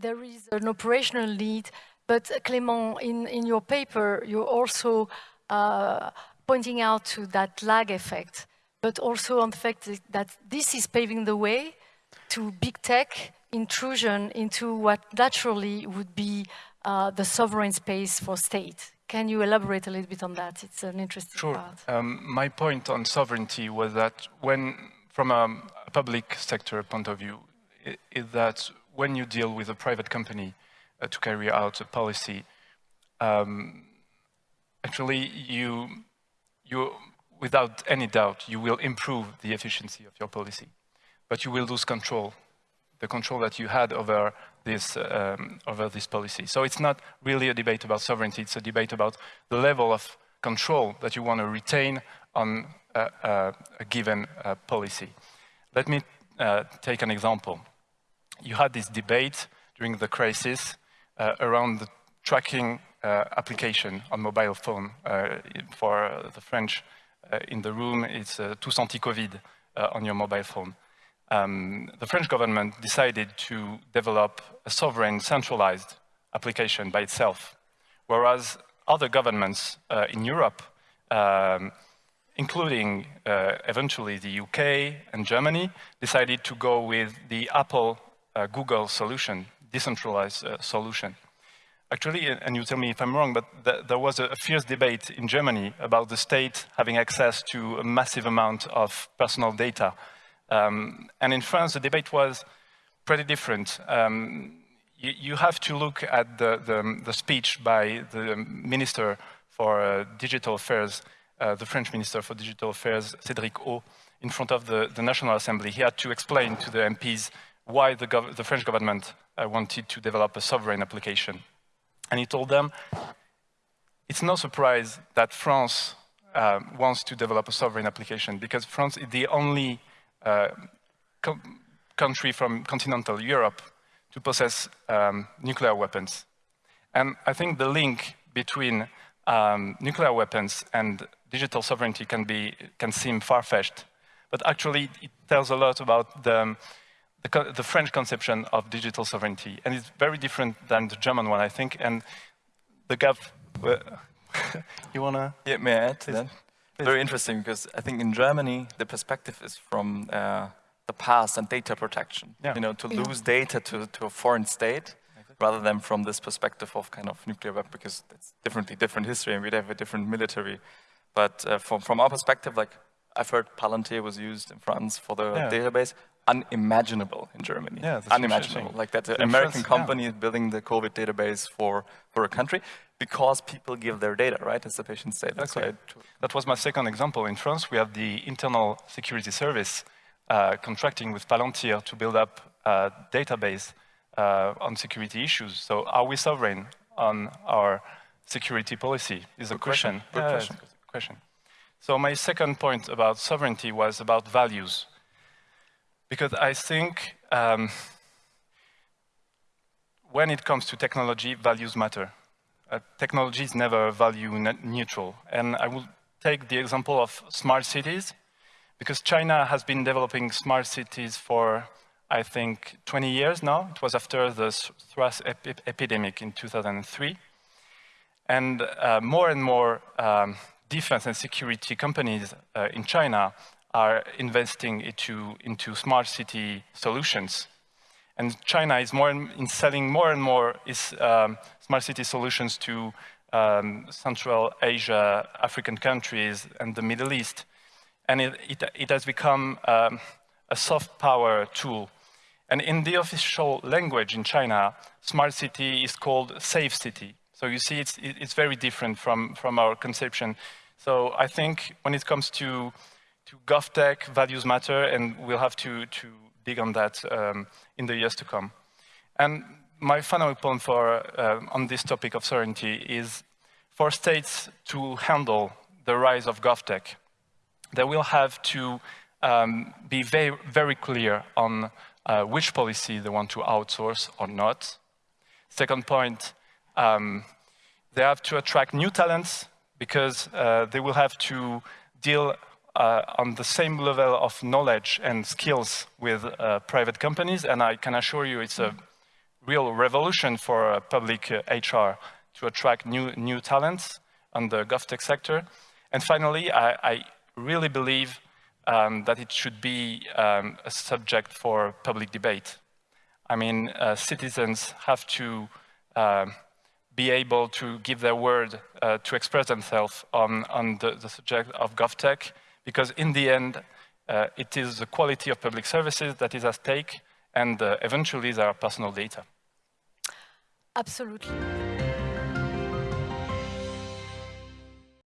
there is an operational need, but uh, Clément, in, in your paper, you're also uh, pointing out to that lag effect, but also on the fact that this is paving the way to big tech intrusion into what naturally would be uh, the sovereign space for state. Can you elaborate a little bit on that? It's an interesting sure. part. Um, my point on sovereignty was that when, from a, a public sector point of view, is that when you deal with a private company uh, to carry out a policy, um, actually you, you, without any doubt, you will improve the efficiency of your policy, but you will lose control, the control that you had over this, um, over this policy. So it's not really a debate about sovereignty, it's a debate about the level of control that you want to retain on a, a, a given uh, policy. Let me uh, take an example. You had this debate during the crisis uh, around the tracking uh, application on mobile phone. Uh, for the French uh, in the room, it's Tous Anti-Covid on your mobile phone um, the French government decided to develop a sovereign centralized application by itself, whereas other governments uh, in Europe, um, including uh, eventually the UK and Germany, decided to go with the Apple uh, Google solution, decentralized uh, solution. Actually, and you tell me if I'm wrong, but th there was a, a fierce debate in Germany about the state having access to a massive amount of personal data um, and in France, the debate was pretty different. Um, you, you, have to look at the, the, the, speech by the Minister for uh, Digital Affairs, uh, the French Minister for Digital Affairs, Cédric O, in front of the, the National Assembly. He had to explain to the MPs why the, the French government uh, wanted to develop a sovereign application. And he told them, it's no surprise that France uh, wants to develop a sovereign application because France is the only uh, co country from continental Europe to possess um, nuclear weapons. And I think the link between um, nuclear weapons and digital sovereignty can, be, can seem far-fetched, but actually it tells a lot about the, the, the, French conception of digital sovereignty. And it's very different than the German one, I think. And the gap, you want to? Yeah, may I add to that? very interesting because I think in Germany, the perspective is from uh, the past and data protection. Yeah. You know, to yeah. lose data to, to a foreign state rather than from this perspective of kind of nuclear weapon because it's definitely different history and we'd have a different military. But uh, from, from our perspective, like I've heard Palantir was used in France for the yeah. database unimaginable in Germany. Yeah, unimaginable. Like that an American company yeah. is building the COVID database for, for a country because people give their data, right, as the patient's data. Exactly. So that was my second example. In France, we have the Internal Security Service uh, contracting with Palantir to build up a database uh, on security issues. So are we sovereign on our security policy is a question. question. Good yeah, question. question. So my second point about sovereignty was about values because I think um, when it comes to technology, values matter. Uh, technology is never value neutral. And I will take the example of smart cities, because China has been developing smart cities for, I think, 20 years now. It was after the SARS ep epidemic in 2003. And uh, more and more um, defense and security companies uh, in China are investing into, into smart city solutions. And China is more in, in selling more and more its um, smart city solutions to um, Central Asia, African countries, and the Middle East. And it, it, it has become um, a soft power tool. And in the official language in China, smart city is called safe city. So you see, it's, it's very different from, from our conception. So I think when it comes to to GovTech, values matter, and we'll have to, to dig on that um, in the years to come. And my final point for, uh, on this topic of sovereignty is for states to handle the rise of GovTech, they will have to um, be very, very clear on uh, which policy they want to outsource or not. Second point, um, they have to attract new talents because uh, they will have to deal uh, on the same level of knowledge and skills with uh, private companies, and I can assure you it's a real revolution for uh, public HR to attract new, new talents on the GovTech sector. And finally, I, I really believe um, that it should be um, a subject for public debate. I mean, uh, citizens have to uh, be able to give their word uh, to express themselves on, on the, the, subject of GovTech, because in the end, uh, it is the quality of public services that is at stake, and uh, eventually their personal data. Absolutely.